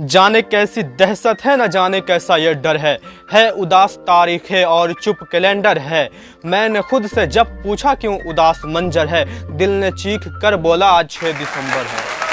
जाने कैसी दहशत है, न जाने कैसा ये डर है। है उदास तारीखें और चुप कैलेंडर है। मैंने खुद से जब पूछा क्यों उदास मंजर है, दिल ने चीख कर बोला, आज 6 दिसंबर है।